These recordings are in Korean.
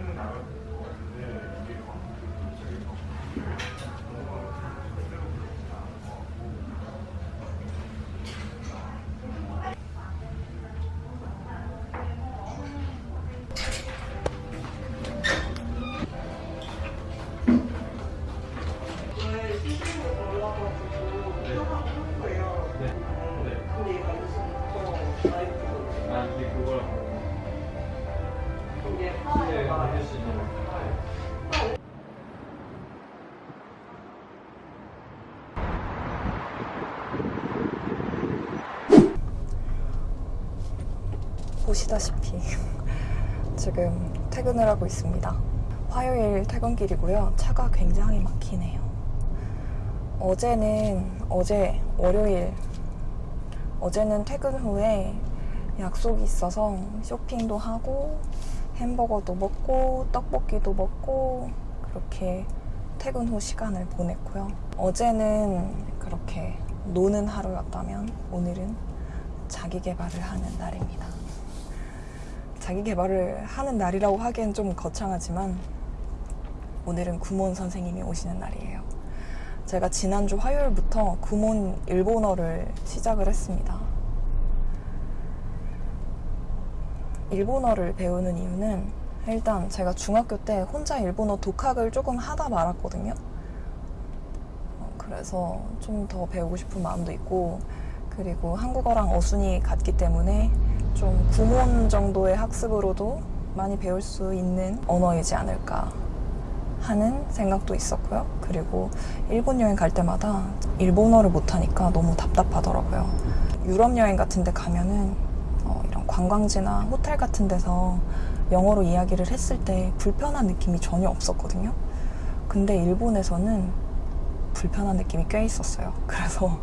아, 근데 네, 해줄 수 있는 거. 보시다시피 지금 퇴근을 하고 있습니다. 화요일 퇴근길이고요. 차가 굉장히 막히네요. 어제는 어제 월요일 어제는 퇴근 후에 약속이 있어서 쇼핑도 하고 햄버거도 먹고 떡볶이도 먹고 그렇게 퇴근 후 시간을 보냈고요. 어제는 그렇게 노는 하루였다면 오늘은 자기 개발을 하는 날입니다. 자기 개발을 하는 날이라고 하기엔 좀 거창하지만 오늘은 구몬 선생님이 오시는 날이에요. 제가 지난주 화요일부터 구몬 일본어를 시작을 했습니다. 일본어를 배우는 이유는 일단 제가 중학교 때 혼자 일본어 독학을 조금 하다 말았거든요. 어, 그래서 좀 더 배우고 싶은 마음도 있고 그리고 한국어랑 어순이 같기 때문에 좀 구몬 정도의 학습으로도 많이 배울 수 있는 언어이지 않을까 하는 생각도 있었고요. 그리고 일본 여행 갈 때마다 일본어를 못하니까 너무 답답하더라고요. 유럽 여행 같은 데 가면은 관광지나 호텔 같은 데서 영어로 이야기를 했을 때 불편한 느낌이 전혀 없었거든요. 근데 일본에서는 불편한 느낌이 꽤 있었어요. 그래서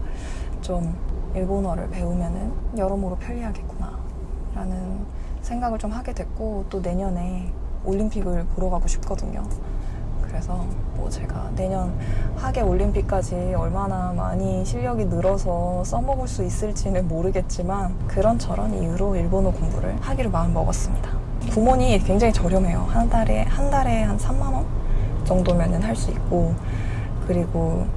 좀 일본어를 배우면은 여러모로 편리하겠구나 라는 생각을 좀 하게 됐고 또 내년에 올림픽을 보러 가고 싶거든요. 그래서 뭐 제가 내년 하계 올림픽까지 얼마나 많이 실력이 늘어서 써먹을 수 있을지는 모르겠지만 그런 저런 이유로 일본어 공부를 하기로 마음 먹었습니다. 구몬이 굉장히 저렴해요. 한 달에 한 달에 한 3만 원 정도면은 할 수 있고 그리고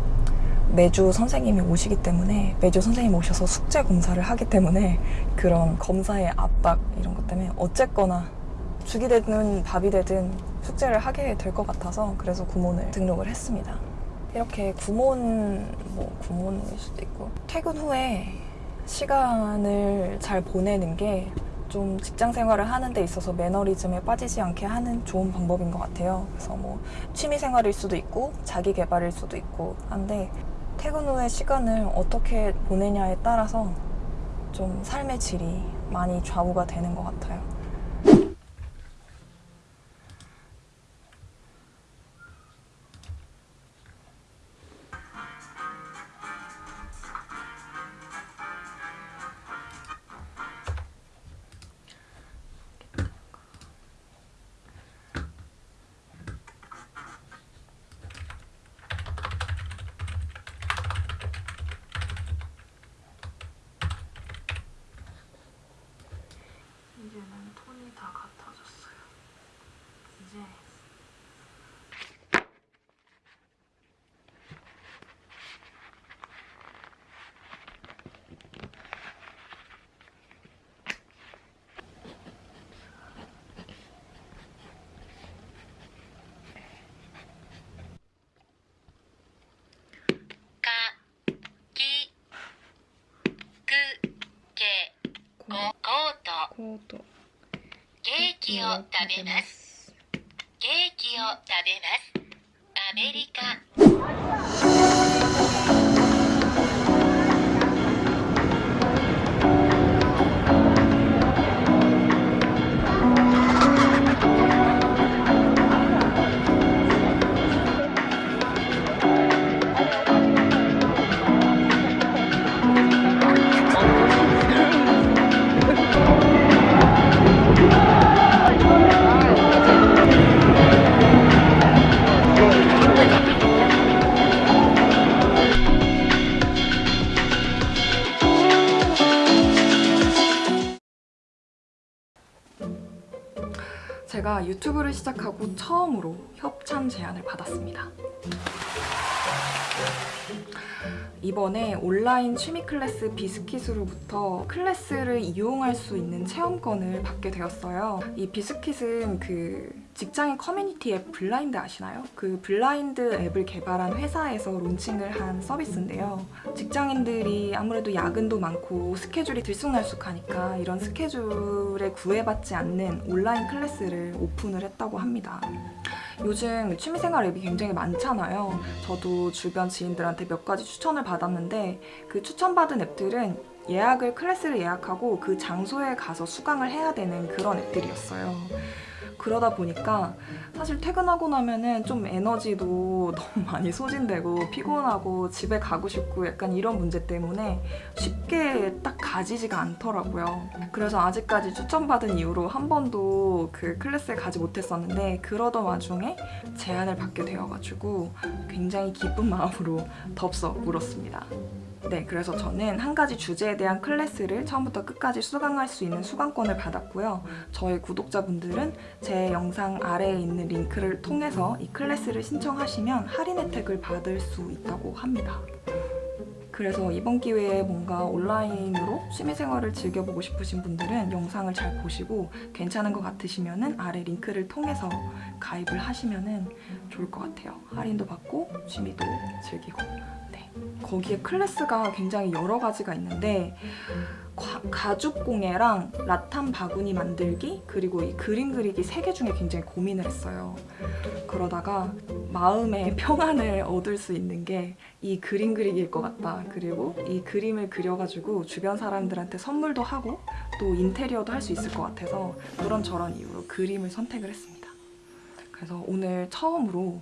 매주 선생님이 오시기 때문에 매주 선생님 오셔서 숙제 검사를 하기 때문에 그런 검사의 압박 이런 것 때문에 어쨌거나 죽이 되든 밥이 되든 숙제를 하게 될 것 같아서 그래서 구몬을 등록을 했습니다. 이렇게 구몬 뭐 구몬일 수도 있고 퇴근 후에 시간을 잘 보내는 게 좀 직장 생활을 하는 데 있어서 매너리즘에 빠지지 않게 하는 좋은 방법인 것 같아요. 그래서 뭐 취미 생활일 수도 있고 자기 개발일 수도 있고 한데 퇴근 후에 시간을 어떻게 보내냐에 따라서 좀 삶의 질이 많이 좌우가 되는 것 같아요. コート。ケーキを食べます。ケーキを食べます。アメリカ 유튜브를 시작하고 처음으로 협찬 제안을 받았습니다. 이번에 온라인 취미 클래스 비스킷으로부터 클래스를 이용할 수 있는 체험권을 받게 되었어요. 이 비스킷은 그 직장인 커뮤니티 앱 블라인드 아시나요? 그 블라인드 앱을 개발한 회사에서 론칭을 한 서비스인데요. 직장인들이 아무래도 야근도 많고 스케줄이 들쑥날쑥하니까 이런 스케줄에 구애받지 않는 온라인 클래스를 오픈을 했다고 합니다. 요즘 취미생활 앱이 굉장히 많잖아요. 저도 주변 지인들한테 몇 가지 추천을 받았는데 그 추천받은 앱들은 예약을 클래스를 예약하고 그 장소에 가서 수강을 해야 되는 그런 앱들이었어요. 그러다 보니까 사실 퇴근하고 나면은 좀 에너지도 너무 많이 소진되고 피곤하고 집에 가고 싶고 약간 이런 문제 때문에 쉽게 딱 가지지가 않더라고요. 그래서 아직까지 추천받은 이후로 한 번도 그 클래스에 가지 못했었는데 그러던 와중에 제안을 받게 되어가지고 굉장히 기쁜 마음으로 덥석 물었습니다. 네, 그래서 저는 한 가지 주제에 대한 클래스를 처음부터 끝까지 수강할 수 있는 수강권을 받았고요. 저희 구독자분들은 제 영상 아래에 있는 링크를 통해서 이 클래스를 신청하시면 할인 혜택을 받을 수 있다고 합니다. 그래서 이번 기회에 뭔가 온라인으로 취미생활을 즐겨보고 싶으신 분들은 영상을 잘 보시고 괜찮은 것 같으시면 아래 링크를 통해서 가입을 하시면 좋을 것 같아요. 할인도 받고 취미도 즐기고 네. 거기에 클래스가 굉장히 여러 가지가 있는데 과- 가죽공예랑 라탄 바구니 만들기 그리고 이 그림 그리기 세 개 중에 굉장히 고민을 했어요. 그러다가 마음의 평안을 얻을 수 있는 게 이 그림 그리기일 것 같다. 그리고 이 그림을 그려가지고 주변 사람들한테 선물도 하고 또 인테리어도 할 수 있을 것 같아서 그런 저런 이유로 그림을 선택을 했습니다. 그래서 오늘 처음으로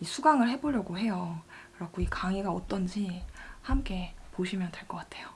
이 수강을 해보려고 해요. 그래갖고 이 강의가 어떤지 함께 보시면 될 것 같아요.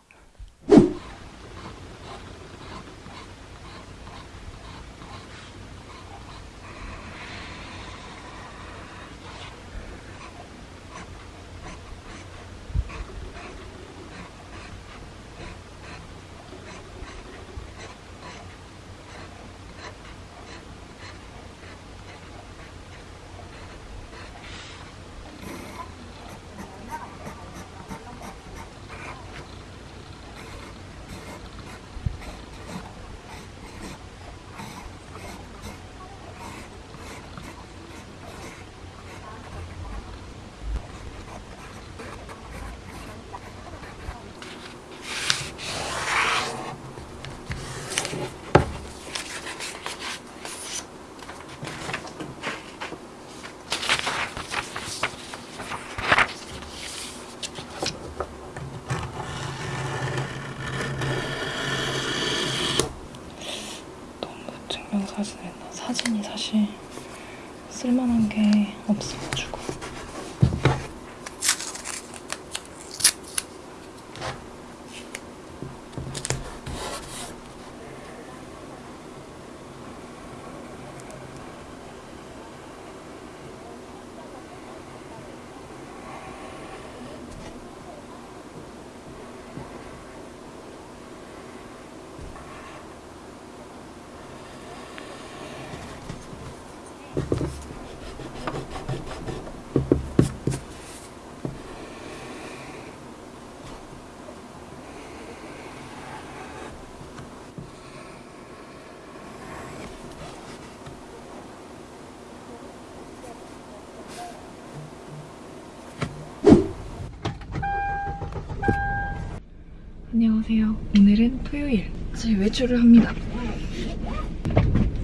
안녕하세요. 오늘은 토요일. 이제 외출을 합니다.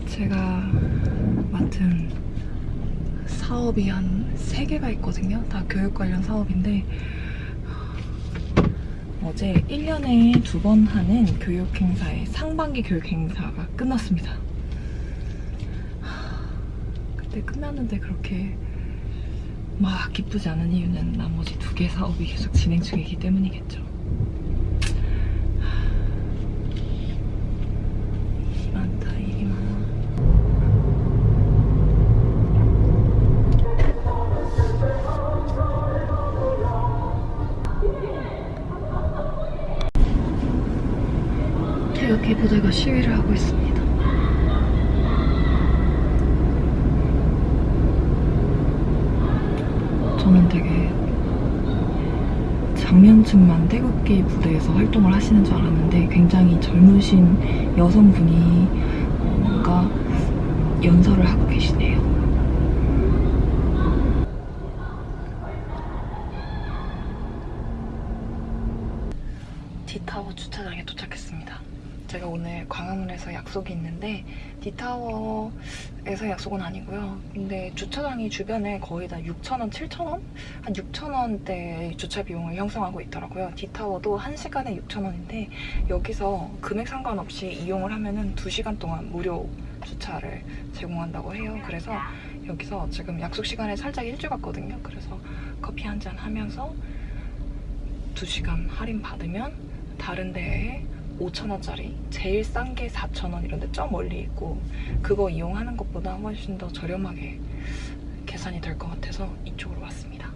제가 맡은 사업이 한 3개가 있거든요. 다 교육 관련 사업인데 어제 1년에 두 번 하는 교육 행사의 상반기 교육 행사가 끝났습니다. 그때 끝났는데 그렇게 막 기쁘지 않은 이유는 나머지 두 개 사업이 계속 진행 중이기 때문이겠죠. 태극기 부대에서 활동을 하시는 줄 알았는데 굉장히 젊으신 여성분이 뭔가 연설을 하고 계시네요. 디타워 주차장에 도착했습니다. 제가 오늘 광화문에서 약속이 있는데 디타워 에서 약속은 아니고요. 근데 주차장이 주변에 거의 다 6,000원, 7,000원? 한 6,000원대 주차 비용을 형성하고 있더라고요. 디타워도 1시간에 6,000원인데 여기서 금액 상관없이 이용을 하면 은 2시간 동안 무료 주차를 제공한다고 해요. 그래서 여기서 지금 약속 시간에 살짝 일찍 왔거든요. 그래서 커피 한 잔 하면서 2시간 할인 받으면 다른 데에 5,000원짜리 제일 싼 게 4,000원 이런 데저 멀리 있고 그거 이용하는 것보다 훨씬 더 저렴하게 계산이 될 것 같아서 이쪽으로 왔습니다.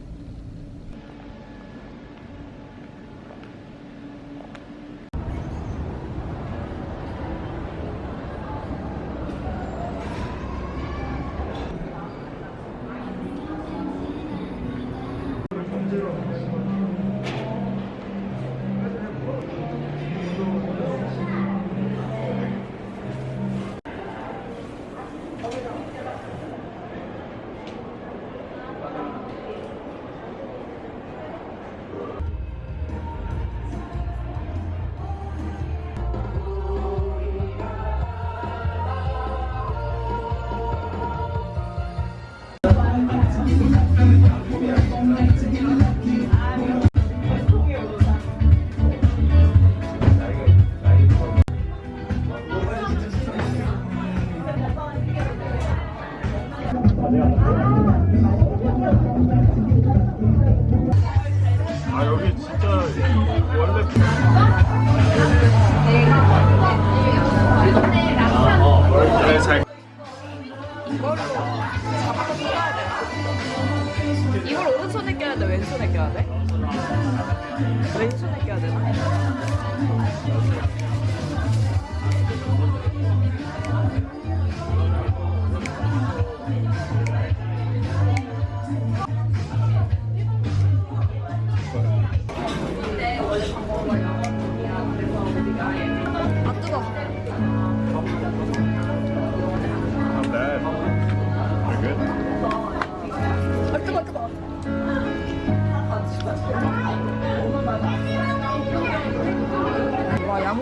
왼손에 껴야 되나?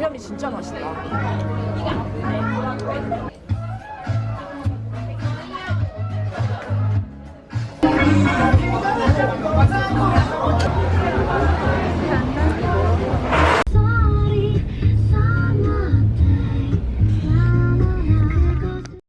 양념이 진짜 맛있다.